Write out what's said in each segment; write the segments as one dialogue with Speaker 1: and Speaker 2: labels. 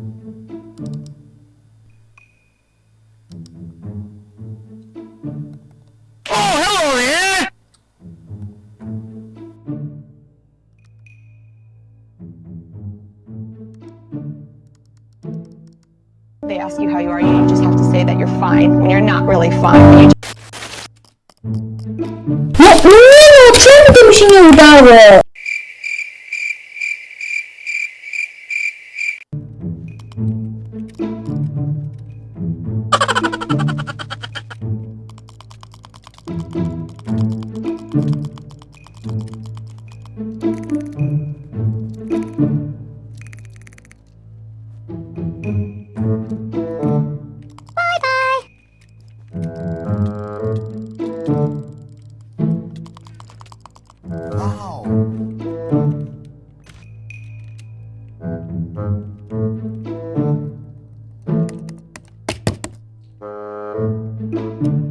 Speaker 1: Oh, hello there!
Speaker 2: They ask you how you are, you just have to say that you're fine when you're not really fine. You
Speaker 3: No, nie, czemu to mi się Música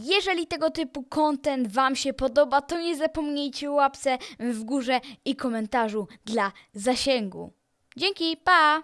Speaker 4: Jeżeli tego typu content Wam się podoba, to nie zapomnijcie łapce w górze i komentarzu dla zasięgu. Dzięki, pa!